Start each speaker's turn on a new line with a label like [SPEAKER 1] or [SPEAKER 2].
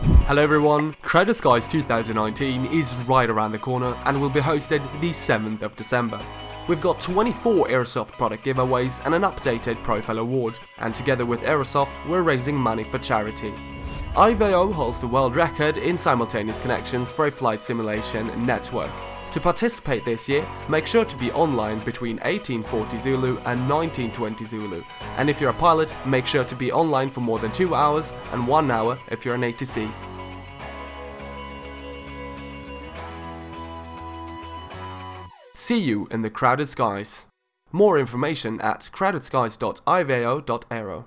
[SPEAKER 1] Hello everyone, Crowded Skies 2019 is right around the corner and will be hosted the 7th of December. We've got 24 Aerosoft product giveaways and an updated profile award, and together with Aerosoft we're raising money for charity. IVAO holds the world record in simultaneous connections for a flight simulation network. To participate this year, make sure to be online between 1840 Zulu and 1920 Zulu, and if you're a pilot, make sure to be online for more than 2 hours and 1 hour if you're an ATC. See you in the crowded skies. More information at crowdedskies.ivao.aero.